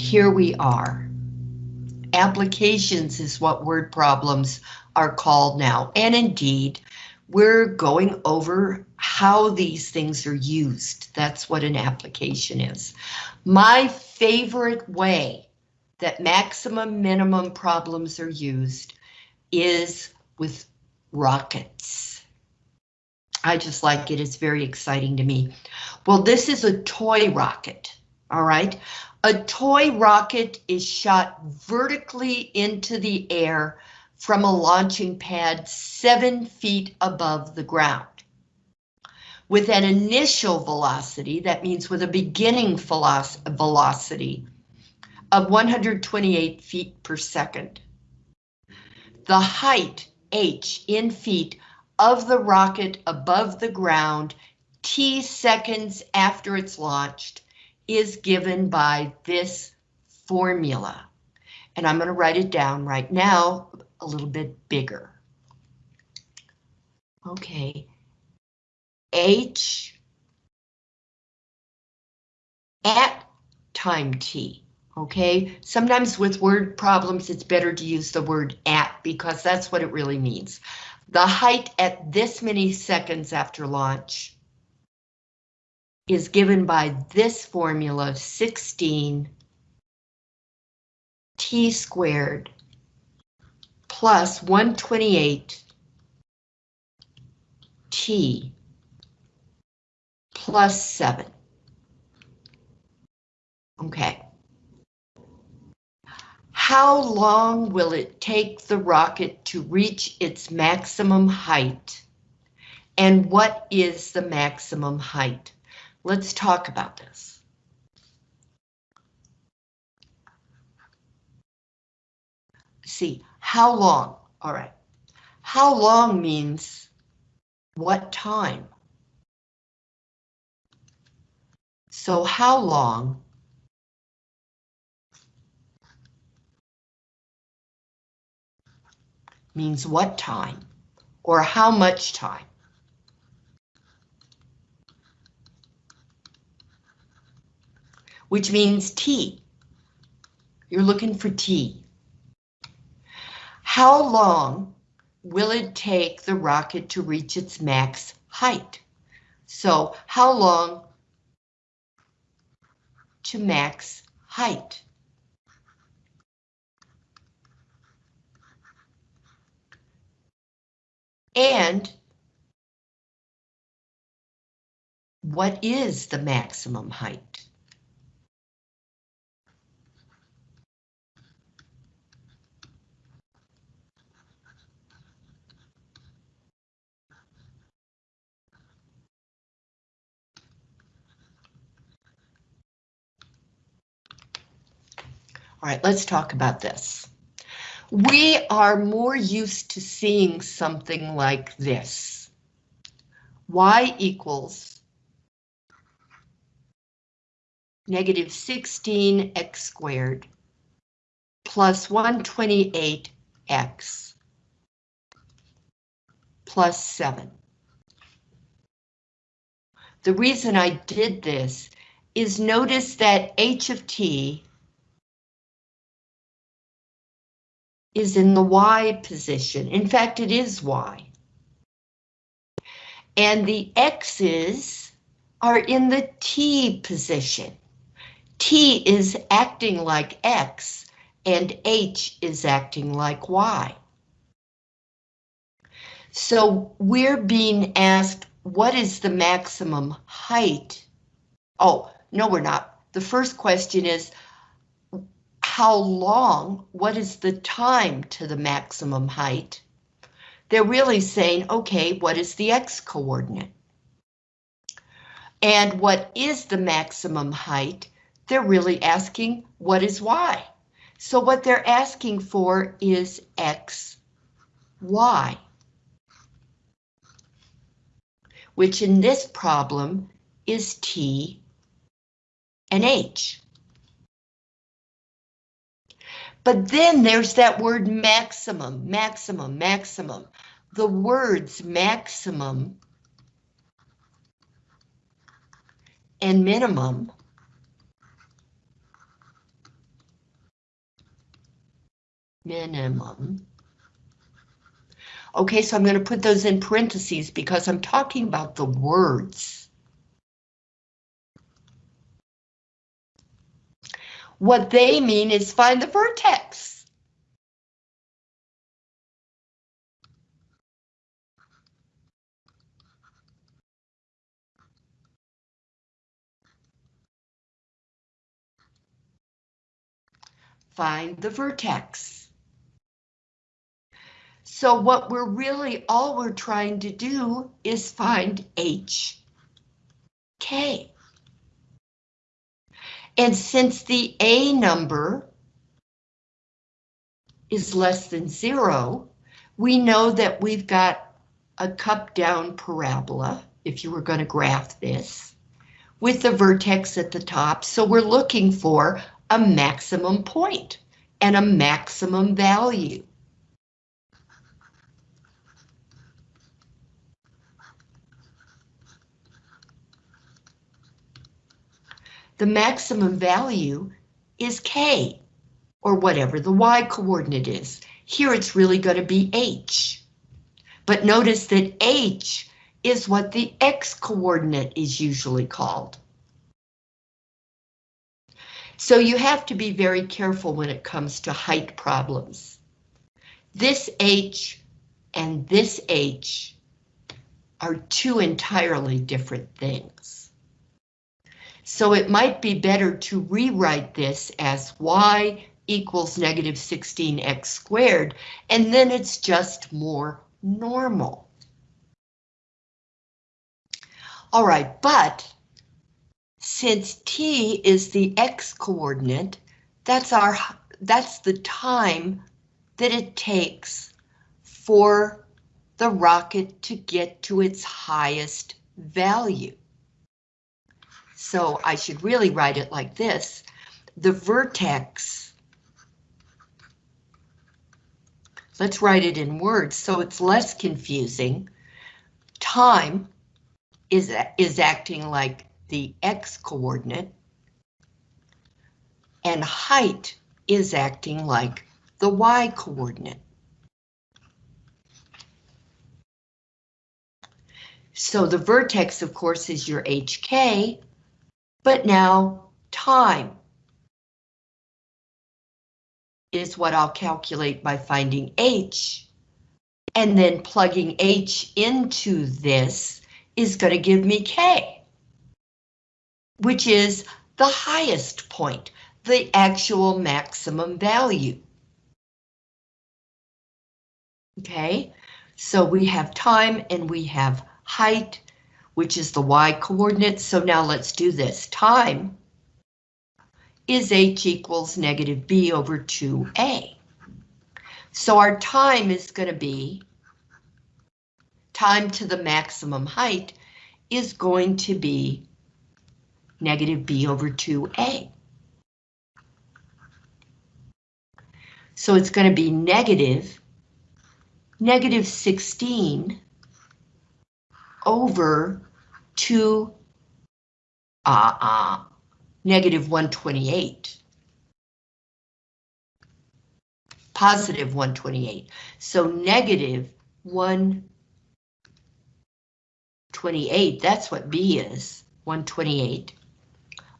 Here we are. Applications is what word problems are called now. And indeed, we're going over how these things are used. That's what an application is. My favorite way that maximum minimum problems are used is with rockets. I just like it, it's very exciting to me. Well, this is a toy rocket, all right? A toy rocket is shot vertically into the air from a launching pad seven feet above the ground. With an initial velocity, that means with a beginning velocity of 128 feet per second. The height, h, in feet, of the rocket above the ground t seconds after it's launched is given by this formula. And I'm going to write it down right now a little bit bigger. Okay, H at time t. Okay, sometimes with word problems, it's better to use the word at because that's what it really means. The height at this many seconds after launch is given by this formula 16 t squared plus 128 t plus 7. Okay. How long will it take the rocket to reach its maximum height? And what is the maximum height? Let's talk about this. See, how long? All right. How long means what time? So how long means what time or how much time? Which means T. You're looking for T. How long will it take the rocket to reach its max height? So how long to max height. And what is the maximum height? All right, let's talk about this. We are more used to seeing something like this. Y equals negative 16 x squared plus 128x plus 7. The reason I did this is notice that h of t is in the Y position. In fact, it is Y. And the X's are in the T position. T is acting like X and H is acting like Y. So we're being asked, what is the maximum height? Oh, no, we're not. The first question is, how long, what is the time to the maximum height? They're really saying, okay, what is the X coordinate? And what is the maximum height? They're really asking, what is Y? So what they're asking for is X, Y. Which in this problem is T and H. But then there's that word maximum, maximum, maximum. The words maximum and minimum minimum. Okay, so I'm going to put those in parentheses because I'm talking about the words. What they mean is find the vertex. Find the vertex. So what we're really, all we're trying to do is find H, K. And since the A number is less than zero, we know that we've got a cup down parabola, if you were going to graph this, with the vertex at the top. So we're looking for a maximum point and a maximum value. The maximum value is K, or whatever the Y coordinate is. Here it's really going to be H. But notice that H is what the X coordinate is usually called. So you have to be very careful when it comes to height problems. This H and this H are two entirely different things. So it might be better to rewrite this as y equals negative 16x squared, and then it's just more normal. All right, but since t is the x coordinate, that's our that's the time that it takes for the rocket to get to its highest value. So I should really write it like this. The vertex, let's write it in words so it's less confusing. Time is, is acting like the x coordinate, and height is acting like the y coordinate. So the vertex, of course, is your HK, but now time is what I'll calculate by finding H. And then plugging H into this is going to give me K, which is the highest point, the actual maximum value. Okay, so we have time and we have height which is the y coordinate. So now let's do this. Time is h equals negative b over 2a. So our time is going to be, time to the maximum height is going to be negative b over 2a. So it's going to be negative, negative 16 over 2, uh, uh, negative 128. Positive 128. So negative 128, that's what B is, 128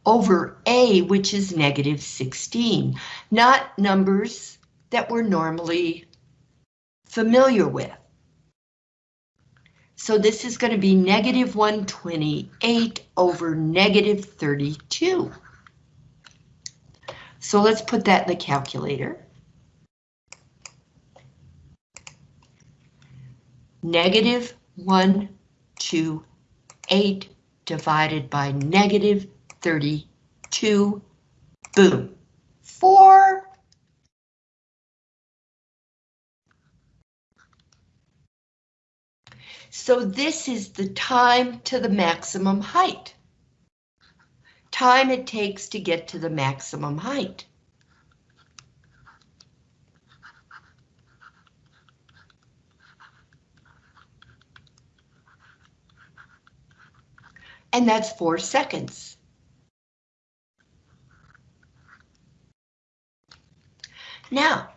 over A, which is negative 16, not numbers that we're normally familiar with. So this is going to be negative 128 over negative 32. So let's put that in the calculator. Negative 128 divided by negative 32, boom, 4 So this is the time to the maximum height. Time it takes to get to the maximum height. And that's four seconds. Now,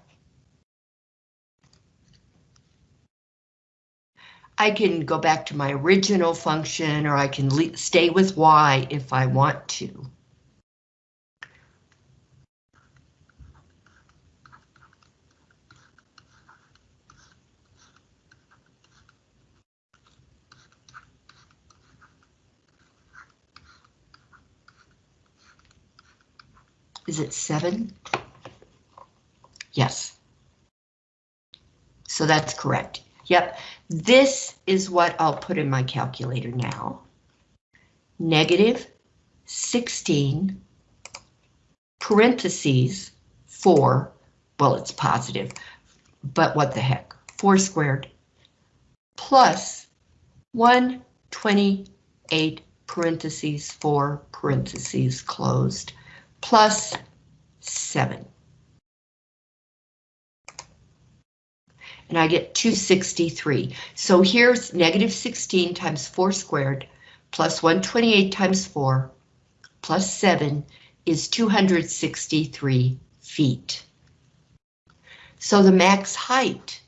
I can go back to my original function or I can stay with y if I want to. Is it seven? Yes. So that's correct. Yep, this is what I'll put in my calculator now. Negative 16 parentheses 4, well it's positive, but what the heck, 4 squared plus 128 parentheses 4 parentheses closed plus 7. And I get 263. So here's negative 16 times 4 squared plus 128 times 4 plus 7 is 263 feet. So the max height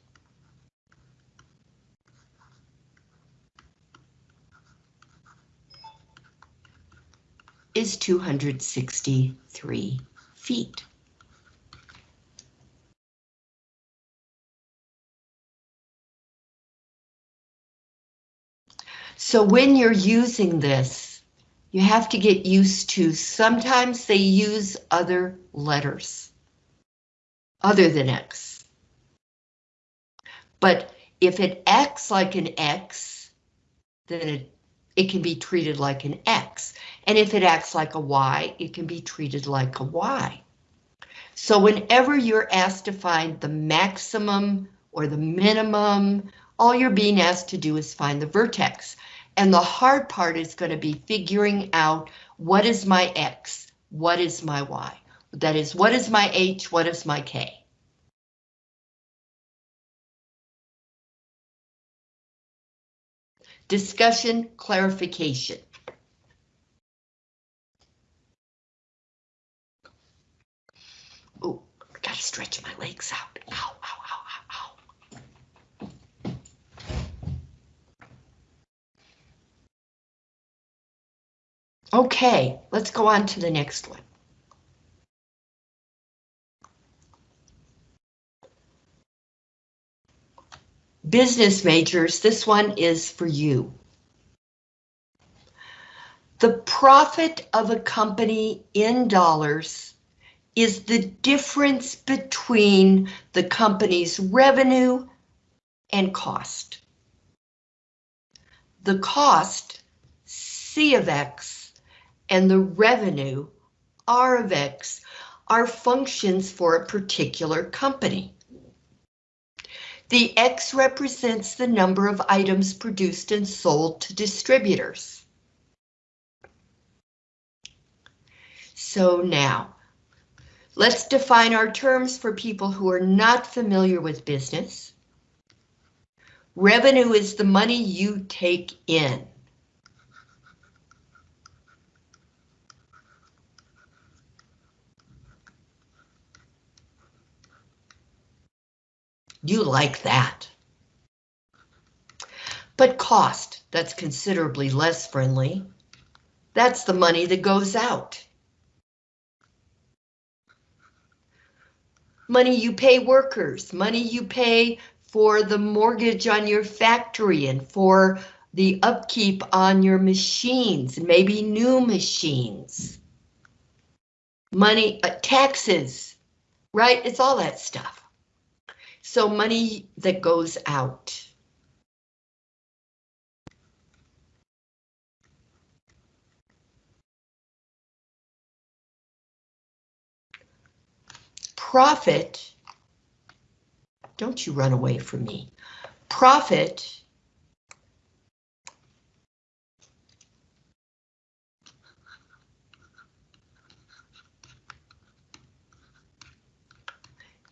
is 263 feet. So when you're using this, you have to get used to sometimes they use other letters other than X. But if it acts like an X, then it, it can be treated like an X. And if it acts like a Y, it can be treated like a Y. So whenever you're asked to find the maximum or the minimum, all you're being asked to do is find the vertex. And the hard part is going to be figuring out what is my X, what is my Y. That is, what is my H, what is my K. Discussion, clarification. Oh, gotta stretch my legs out. Ow, ow, ow, ow, ow. Okay, let's go on to the next one. Business majors, this one is for you. The profit of a company in dollars is the difference between the company's revenue and cost. The cost, C of X, and the revenue, R of X, are functions for a particular company. The X represents the number of items produced and sold to distributors. So now, let's define our terms for people who are not familiar with business. Revenue is the money you take in. You like that. But cost, that's considerably less friendly. That's the money that goes out. Money you pay workers, money you pay for the mortgage on your factory and for the upkeep on your machines, maybe new machines. Money, uh, taxes, right? It's all that stuff. So money that goes out. Profit, don't you run away from me. Profit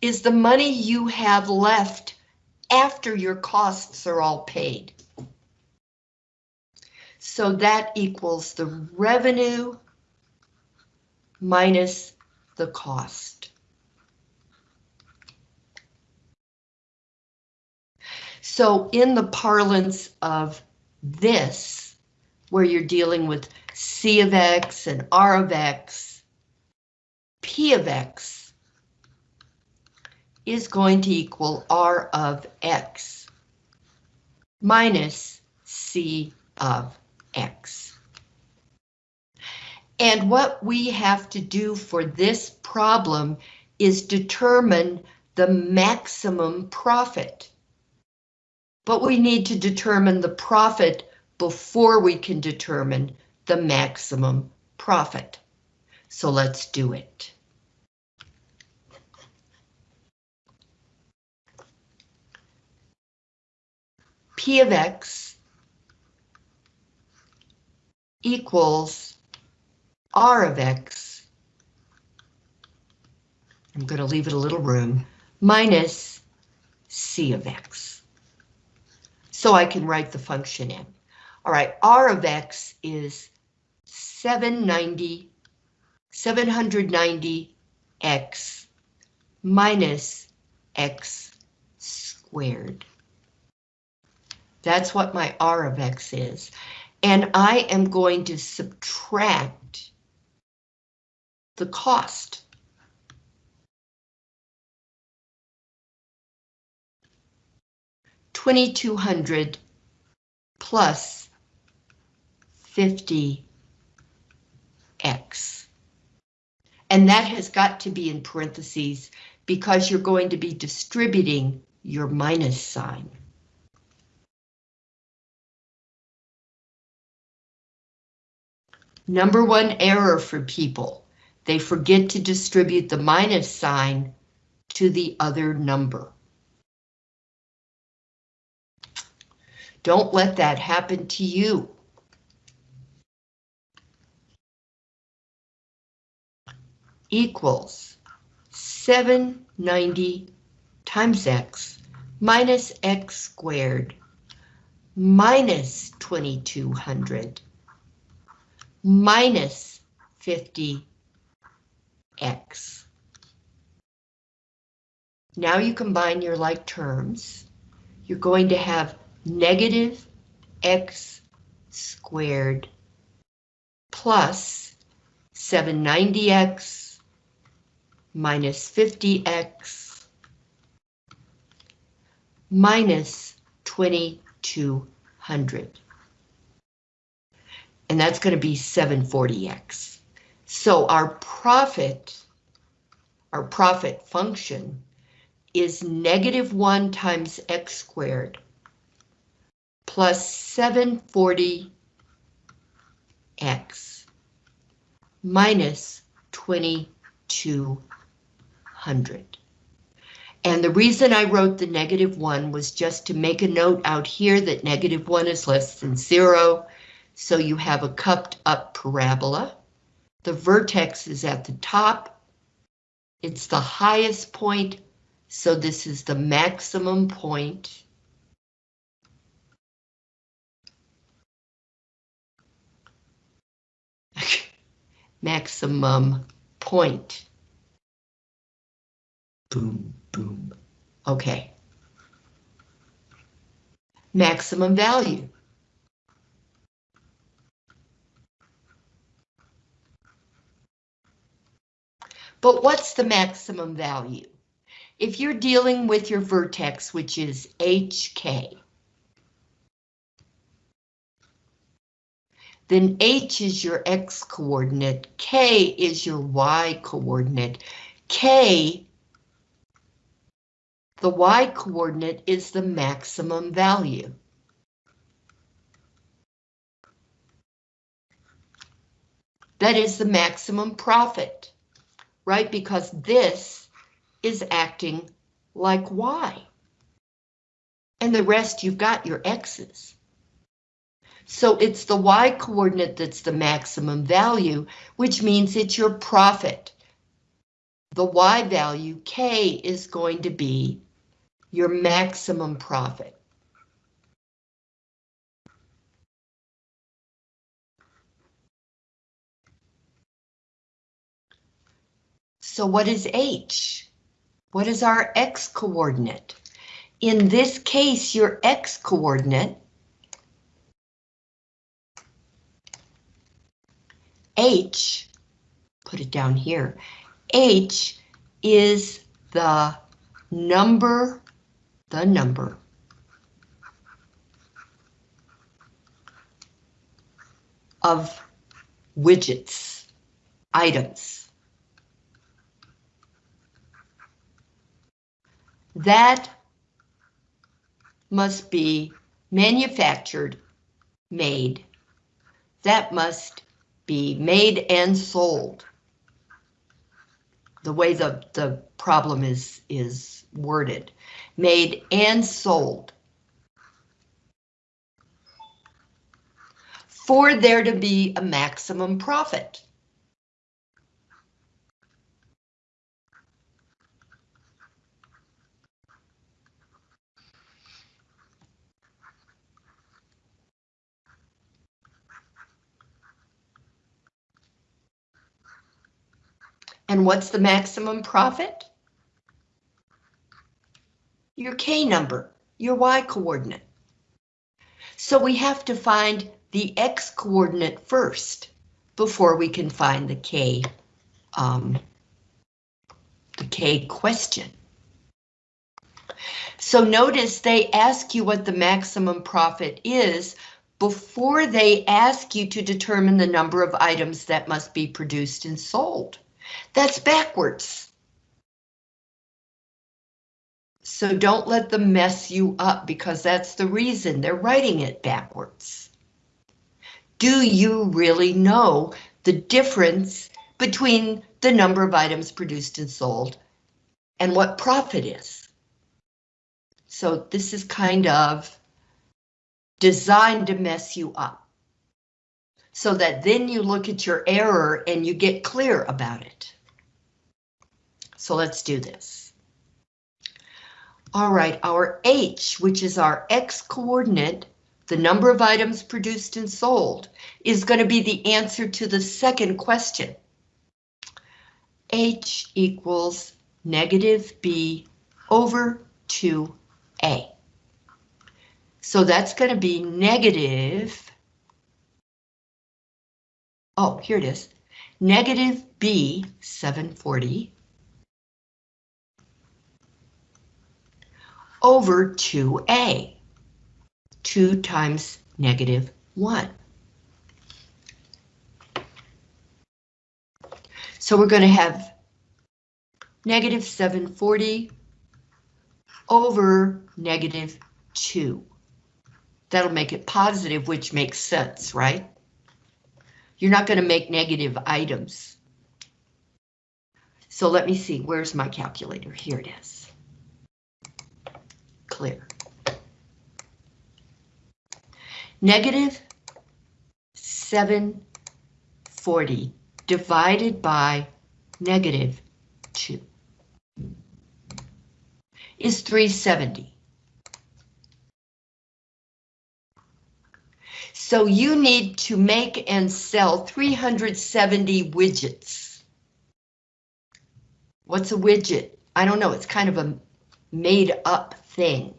is the money you have left after your costs are all paid. So that equals the revenue minus the cost. So in the parlance of this, where you're dealing with C of X and R of X, P of X is going to equal R of X minus C of X. And what we have to do for this problem is determine the maximum profit. But we need to determine the profit before we can determine the maximum profit. So let's do it. P of X equals R of X. I'm going to leave it a little room, minus C of X. So I can write the function in. All right, R of X is 790, 790X minus X squared. That's what my R of X is. And I am going to subtract the cost. Twenty-two hundred plus fifty X. And that has got to be in parentheses because you're going to be distributing your minus sign. Number one error for people. They forget to distribute the minus sign to the other number. Don't let that happen to you. Equals 790 times x minus x squared minus 2200 minus 50x. Now you combine your like terms. You're going to have negative x squared plus 790x minus 50x minus 2200 and that's going to be 740x. So our profit, our profit function is negative 1 times x squared plus 740x minus 2200. And the reason I wrote the negative 1 was just to make a note out here that negative 1 is less than 0 so you have a cupped up parabola. The vertex is at the top. It's the highest point, so this is the maximum point. maximum point. Boom, boom. Okay. Maximum value. But what's the maximum value? If you're dealing with your vertex, which is HK, then H is your X coordinate, K is your Y coordinate. K, the Y coordinate is the maximum value. That is the maximum profit right? Because this is acting like Y. And the rest you've got your X's. So it's the Y coordinate that's the maximum value, which means it's your profit. The Y value, K, is going to be your maximum profit. So what is H? What is our X coordinate? in this case, your x coordinate, h, put it down here, h is the number, the number of widgets, items. That must be manufactured, made. That must be made and sold. The way the, the problem is, is worded. Made and sold. For there to be a maximum profit. And what's the maximum profit? Your K number, your Y coordinate. So we have to find the X coordinate first before we can find the K, um, the K question. So notice they ask you what the maximum profit is before they ask you to determine the number of items that must be produced and sold. That's backwards. So don't let them mess you up because that's the reason they're writing it backwards. Do you really know the difference between the number of items produced and sold and what profit is? So this is kind of designed to mess you up so that then you look at your error and you get clear about it. So let's do this. All right, our H, which is our X coordinate, the number of items produced and sold, is going to be the answer to the second question. H equals negative B over 2A. So that's going to be negative oh, here it is, negative B 740 over 2A, 2 times negative 1. So we're going to have negative 740 over negative 2. That'll make it positive, which makes sense, right? You're not going to make negative items. So let me see, where's my calculator? Here it is. Clear. Negative 740 divided by negative 2 is 370. So you need to make and sell 370 widgets. What's a widget? I don't know, it's kind of a made up thing.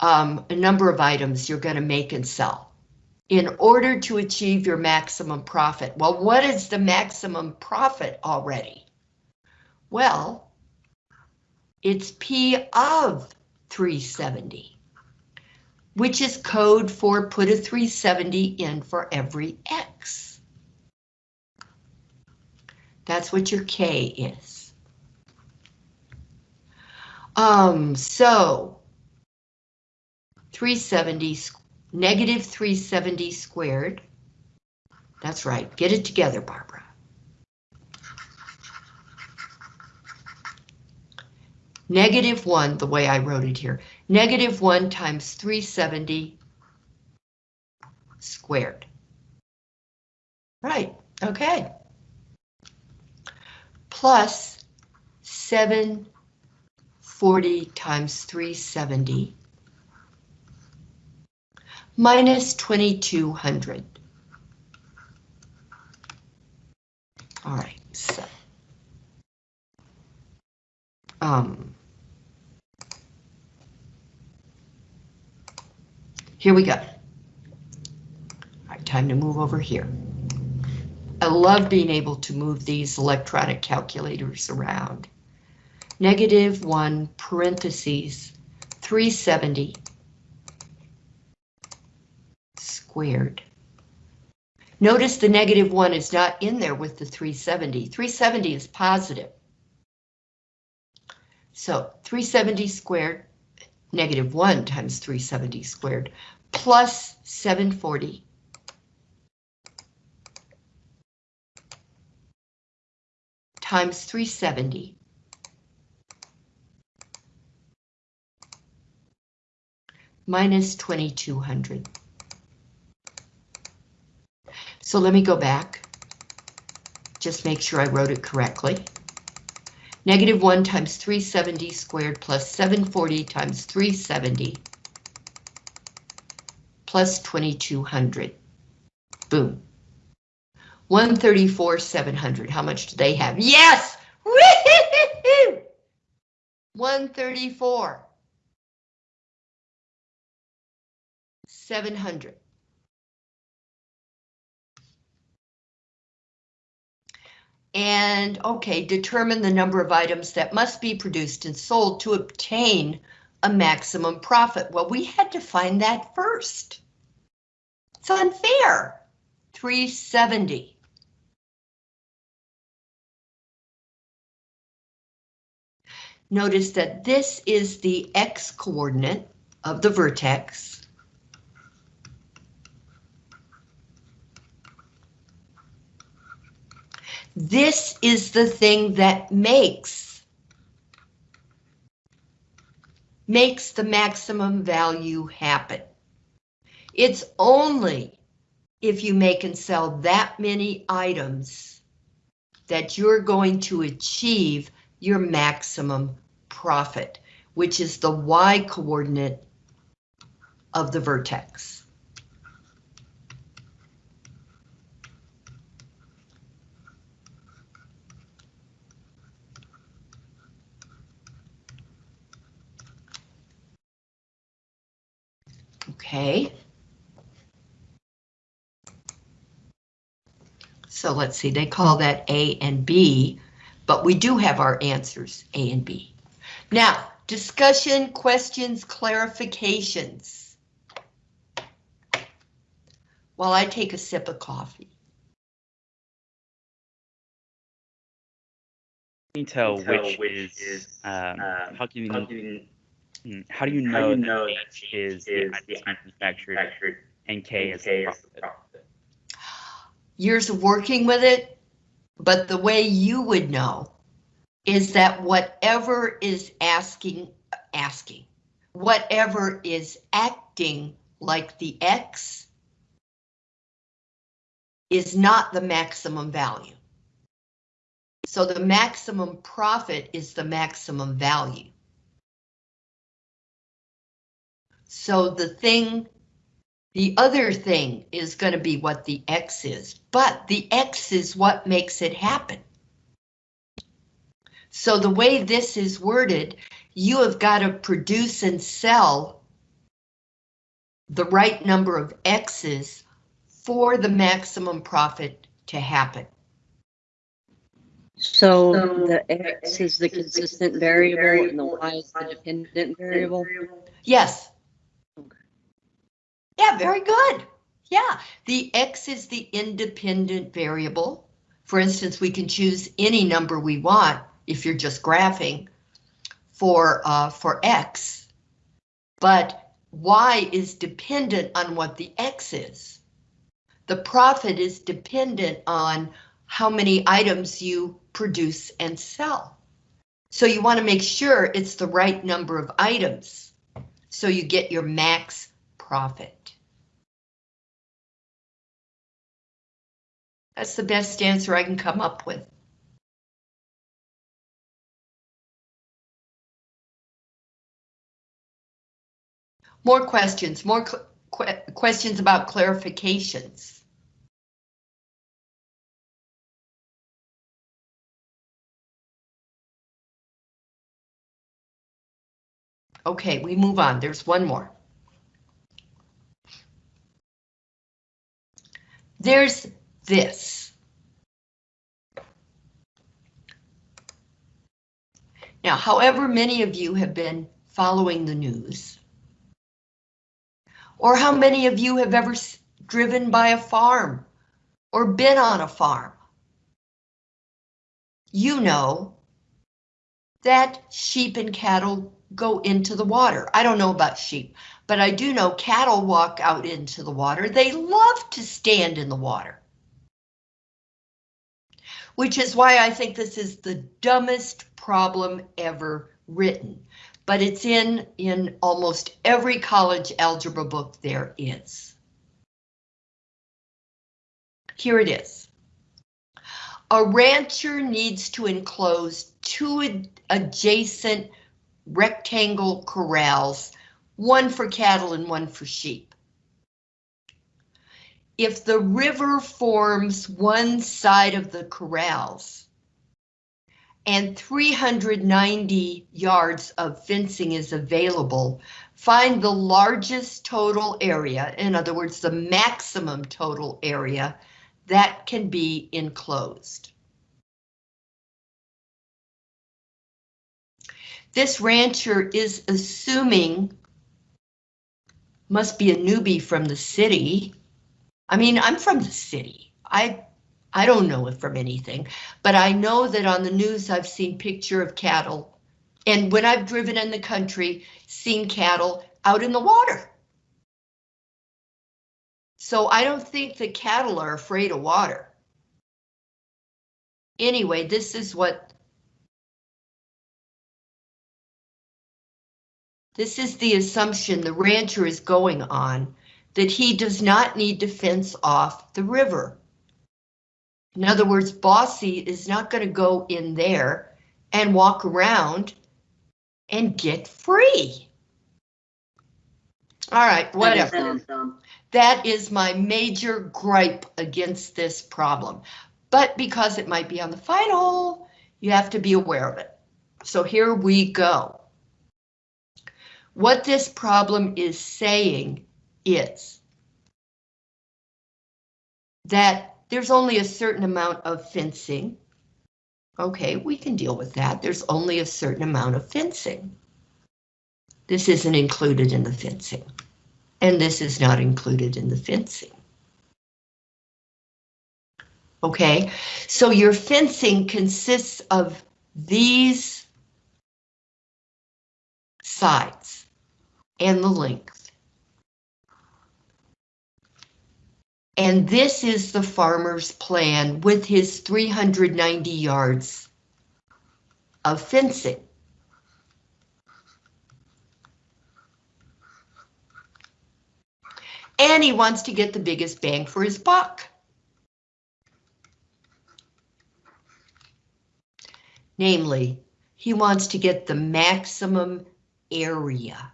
Um, a number of items you're going to make and sell in order to achieve your maximum profit. Well, what is the maximum profit already? Well, it's P of 370, which is code for put a 370 in for every X. That's what your K is. Um, so 370, negative 370 squared. That's right, get it together, Barbara. Negative 1, the way I wrote it here, negative 1 times 370 squared. Right, okay. Plus 740 times 370 minus 2200. All right, so um, here we go. All right, time to move over here. I love being able to move these electronic calculators around. Negative 1 parentheses 370 squared. Notice the negative 1 is not in there with the 370. 370 is positive. So 370 squared, negative 1 times 370 squared, plus 740 times 370 minus 2200. So let me go back. Just make sure I wrote it correctly. Negative 1 times 370 squared plus 740 times 370 plus 2200. Boom. 134, 700. How much do they have? Yes! 134. 700. And okay, determine the number of items that must be produced and sold to obtain a maximum profit. Well, we had to find that first. It's unfair. 370. Notice that this is the x coordinate of the vertex. This is the thing that makes makes the maximum value happen. It's only if you make and sell that many items that you're going to achieve your maximum profit, which is the y coordinate of the vertex. Okay. So let's see, they call that A and B, but we do have our answers, A and B. Now, discussion, questions, clarifications. While I take a sip of coffee. Can you tell, which, is, is um, how can you, Mm, how do you know, you know that H is, the item manufactured, manufactured and K, and is, K the is the profit? Years of working with it, but the way you would know is that whatever is asking, asking, whatever is acting like the X is not the maximum value. So the maximum profit is the maximum value. So the thing, the other thing is going to be what the X is, but the X is what makes it happen. So the way this is worded, you have got to produce and sell the right number of X's for the maximum profit to happen. So the X is the consistent variable and the Y is the dependent variable? Yes, yeah, very good. Yeah, the X is the independent variable. For instance, we can choose any number we want if you're just graphing for, uh, for X, but Y is dependent on what the X is. The profit is dependent on how many items you produce and sell. So you want to make sure it's the right number of items so you get your max profit. That's the best answer I can come up with. More questions, more qu questions about clarifications. Okay, we move on. There's one more. There's this. Now, however many of you have been following the news, or how many of you have ever driven by a farm or been on a farm, you know that sheep and cattle go into the water. I don't know about sheep, but I do know cattle walk out into the water. They love to stand in the water. Which is why I think this is the dumbest problem ever written, but it's in, in almost every college algebra book there is. Here it is. A rancher needs to enclose two adjacent rectangle corrals, one for cattle and one for sheep. If the river forms one side of the corrals and 390 yards of fencing is available, find the largest total area, in other words, the maximum total area that can be enclosed. This rancher is assuming must be a newbie from the city. I mean, I'm from the city. I I don't know it from anything, but I know that on the news I've seen picture of cattle. And when I've driven in the country, seen cattle out in the water. So I don't think the cattle are afraid of water. Anyway, this is what This is the assumption the rancher is going on, that he does not need to fence off the river. In other words, Bossy is not going to go in there and walk around and get free. All right, whatever. That is my major gripe against this problem. But because it might be on the final, you have to be aware of it. So here we go. What this problem is saying is that there's only a certain amount of fencing. Okay, we can deal with that. There's only a certain amount of fencing. This isn't included in the fencing, and this is not included in the fencing. Okay, so your fencing consists of these sides and the length. And this is the farmer's plan with his 390 yards of fencing. And he wants to get the biggest bang for his buck. Namely, he wants to get the maximum area.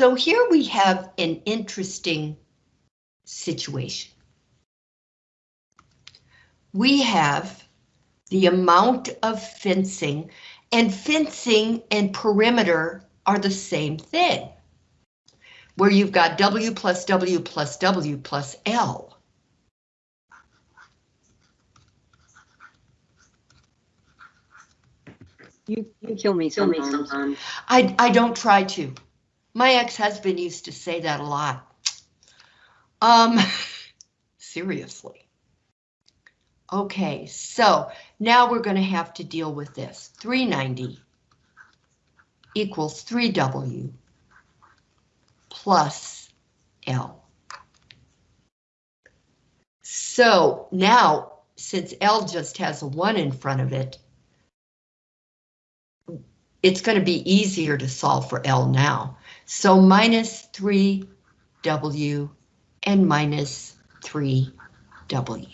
So here we have an interesting situation. We have the amount of fencing, and fencing and perimeter are the same thing, where you've got W plus W plus W plus L. You, you kill me sometimes. I, I don't try to. My ex-husband used to say that a lot. Um, seriously. Okay, so now we're going to have to deal with this. 390 equals 3W plus L. So now, since L just has a 1 in front of it, it's going to be easier to solve for L now. So minus 3W and minus 3W.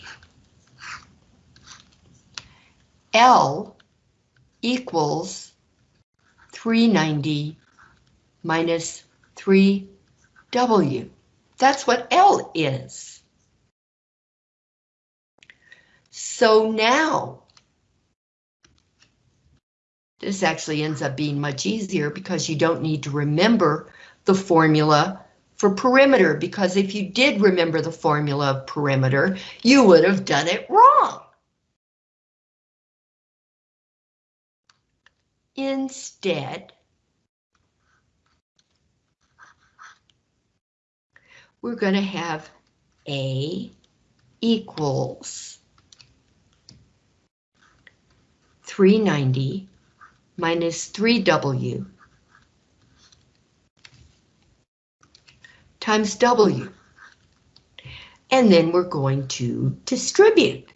L equals 390 minus 3W. That's what L is. So now This actually ends up being much easier because you don't need to remember the formula for perimeter, because if you did remember the formula of perimeter, you would have done it wrong. Instead, we're going to have A equals 390 minus 3W times W. And then we're going to distribute.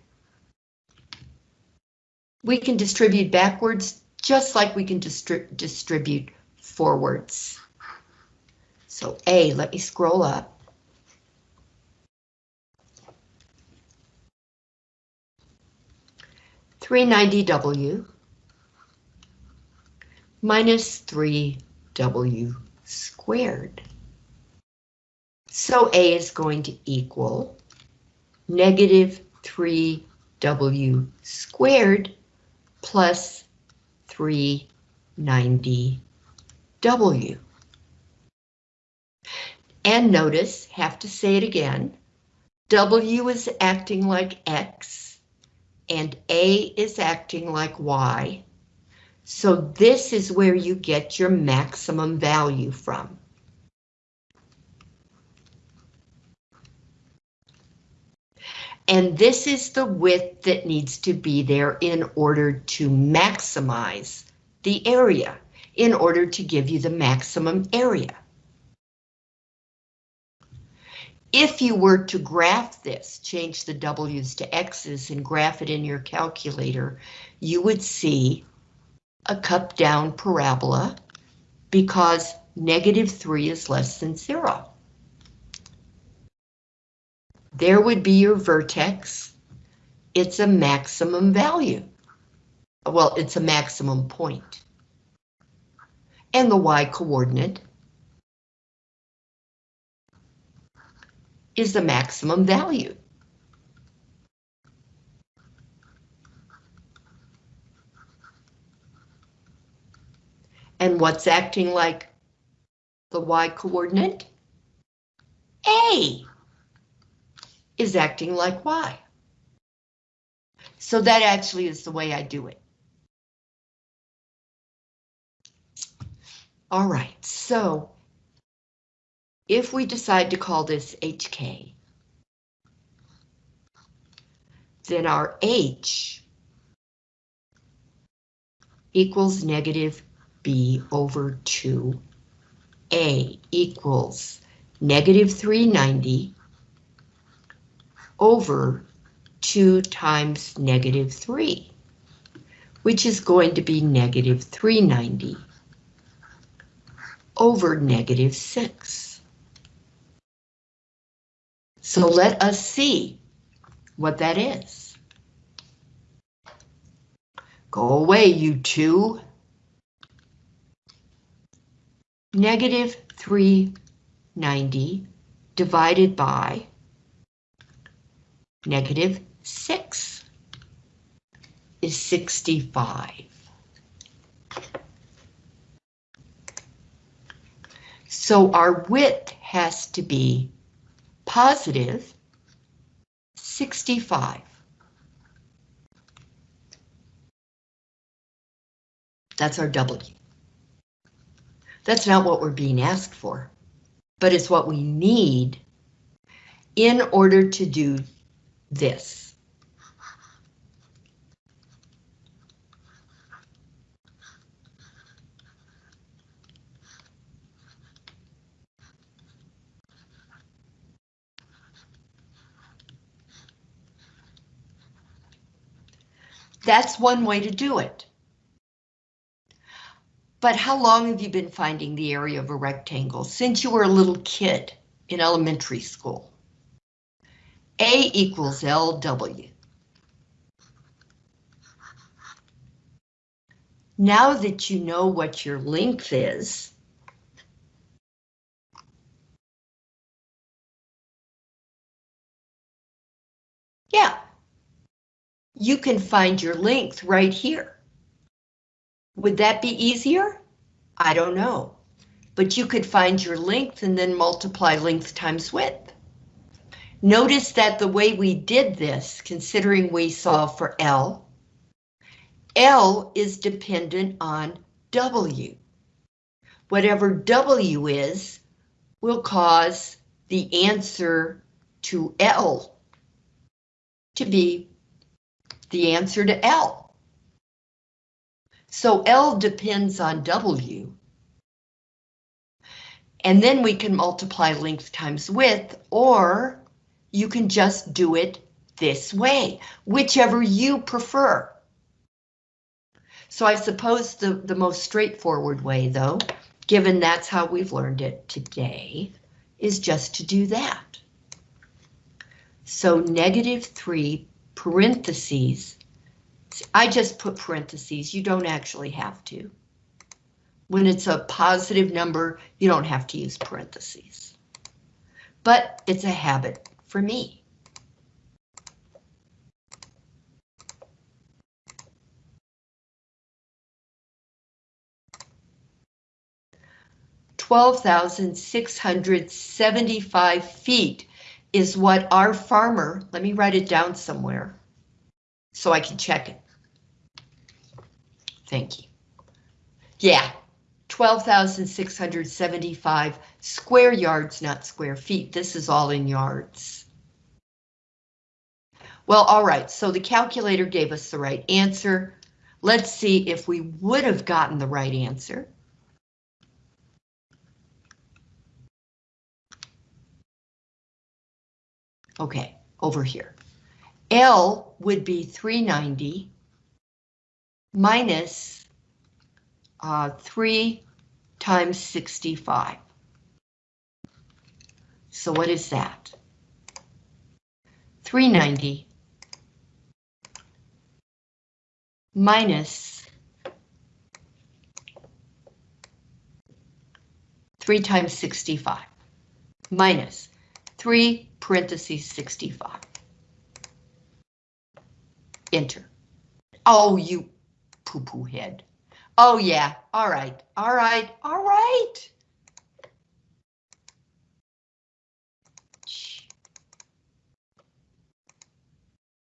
We can distribute backwards just like we can distri distribute forwards. So A, let me scroll up. Three ninety W minus three W squared. So A is going to equal negative 3W squared plus 390W. And notice, have to say it again, W is acting like X, and A is acting like Y. So this is where you get your maximum value from. And this is the width that needs to be there in order to maximize the area, in order to give you the maximum area. If you were to graph this, change the W's to X's and graph it in your calculator, you would see a cup down parabola because negative 3 is less than 0. There would be your vertex. It's a maximum value. Well, it's a maximum point. And the y coordinate is the maximum value. And what's acting like the y coordinate? A is acting like y. So that actually is the way I do it. All right, so if we decide to call this HK, then our H equals negative B over 2A equals negative 390 over 2 times negative 3, which is going to be negative 390 over negative 6. So let us see what that is. Go away, you two. Negative 390 divided by negative 6 is 65. So our width has to be positive 65. That's our W. That's not what we're being asked for, but it's what we need in order to do this. That's one way to do it. But how long have you been finding the area of a rectangle? Since you were a little kid in elementary school. A equals LW. Now that you know what your length is, yeah, you can find your length right here. Would that be easier? I don't know. But you could find your length and then multiply length times width. Notice that the way we did this, considering we solve for L, L is dependent on W. Whatever W is will cause the answer to L to be the answer to L. So L depends on W. And then we can multiply length times width, or you can just do it this way, whichever you prefer. So I suppose the, the most straightforward way, though, given that's how we've learned it today, is just to do that. So negative 3 parentheses, I just put parentheses, you don't actually have to. When it's a positive number, you don't have to use parentheses. But it's a habit for me. Twelve thousand six hundred seventy-five feet is what our farmer, let me write it down somewhere so I can check it. Thank you. Yeah, 12,675 square yards, not square feet. This is all in yards. Well, all right, so the calculator gave us the right answer. Let's see if we would have gotten the right answer. Okay, over here. L would be 390 minus uh, 3 times 65. So what is that? 390 minus 3 times 65 minus 3 parentheses 65. Enter. Oh, you poo-poo head. Oh yeah, all right, all right, all right.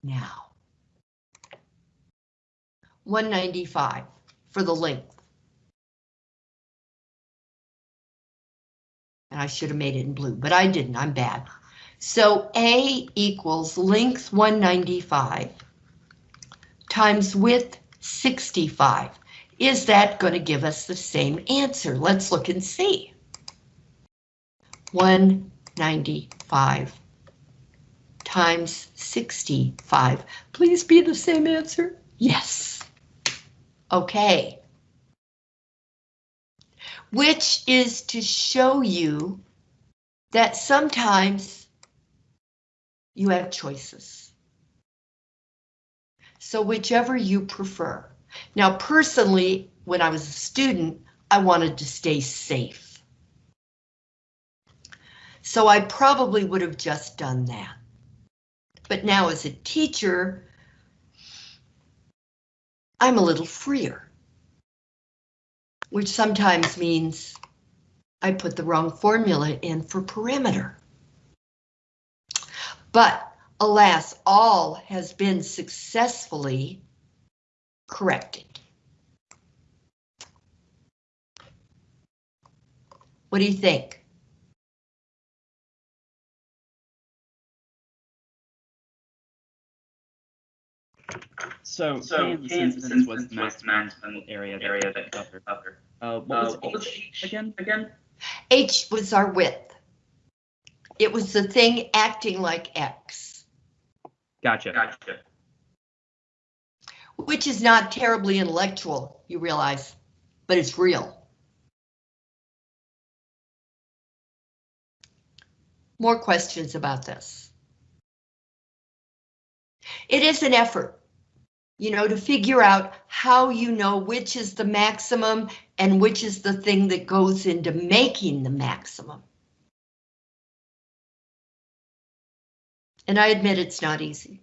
Now. 195 for the length. And I should have made it in blue, but I didn't, I'm bad. So A equals length 195 times width 65. Is that going to give us the same answer? Let's look and see. 195 times 65. Please be the same answer. Yes. Okay. Which is to show you that sometimes you have choices. So whichever you prefer. Now, personally, when I was a student, I wanted to stay safe. So I probably would have just done that. But now as a teacher, I'm a little freer. Which sometimes means I put the wrong formula in for perimeter. But alas, all has been successfully corrected. What do you think? So, So Kansas, Kansas instance was was the the maximum area that area that that covered. covered. Uh, what Uh, was what was H H again? Again? H was our width. It was the thing acting like X, Gotcha. Gotcha. which is not terribly intellectual, you realize, but it's real. More questions about this? It is an effort, you know, to figure out how you know which is the maximum and which is the thing that goes into making the maximum. And I admit it's not easy.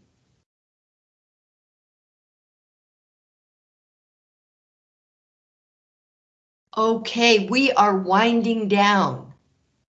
Okay, we are winding down.